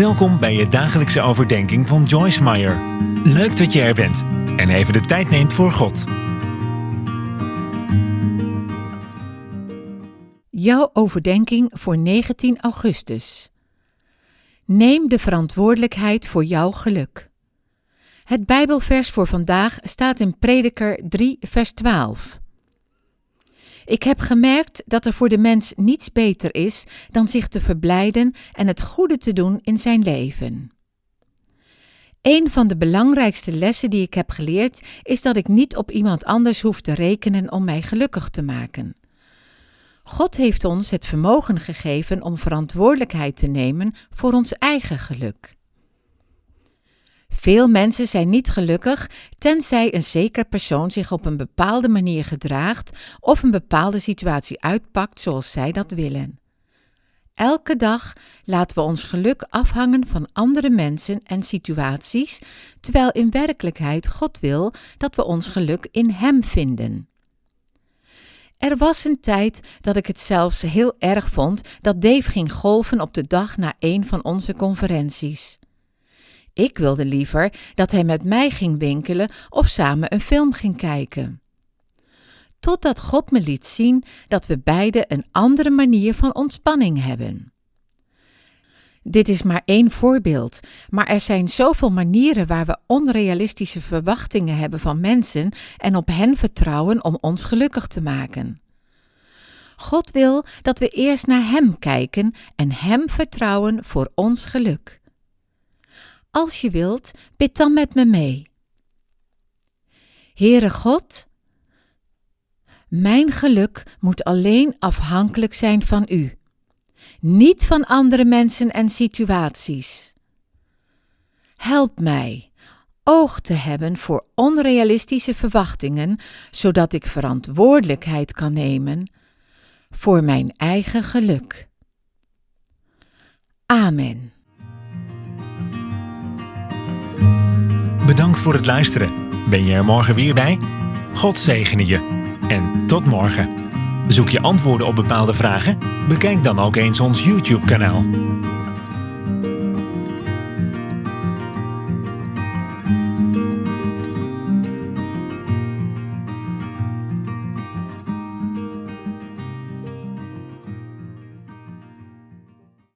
Welkom bij je dagelijkse overdenking van Joyce Meyer. Leuk dat je er bent en even de tijd neemt voor God. Jouw overdenking voor 19 augustus. Neem de verantwoordelijkheid voor jouw geluk. Het Bijbelvers voor vandaag staat in Prediker 3, vers 12. Ik heb gemerkt dat er voor de mens niets beter is dan zich te verblijden en het goede te doen in zijn leven. Een van de belangrijkste lessen die ik heb geleerd is dat ik niet op iemand anders hoef te rekenen om mij gelukkig te maken. God heeft ons het vermogen gegeven om verantwoordelijkheid te nemen voor ons eigen geluk. Veel mensen zijn niet gelukkig tenzij een zeker persoon zich op een bepaalde manier gedraagt of een bepaalde situatie uitpakt zoals zij dat willen. Elke dag laten we ons geluk afhangen van andere mensen en situaties, terwijl in werkelijkheid God wil dat we ons geluk in Hem vinden. Er was een tijd dat ik het zelfs heel erg vond dat Dave ging golven op de dag na een van onze conferenties. Ik wilde liever dat hij met mij ging winkelen of samen een film ging kijken. Totdat God me liet zien dat we beide een andere manier van ontspanning hebben. Dit is maar één voorbeeld, maar er zijn zoveel manieren waar we onrealistische verwachtingen hebben van mensen en op hen vertrouwen om ons gelukkig te maken. God wil dat we eerst naar Hem kijken en Hem vertrouwen voor ons geluk. Als je wilt, bid dan met me mee. Heere God, mijn geluk moet alleen afhankelijk zijn van U, niet van andere mensen en situaties. Help mij oog te hebben voor onrealistische verwachtingen, zodat ik verantwoordelijkheid kan nemen voor mijn eigen geluk. Amen. Voor het luisteren. Ben je er morgen weer bij? God zegene je. En tot morgen. Zoek je antwoorden op bepaalde vragen? Bekijk dan ook eens ons YouTube-kanaal.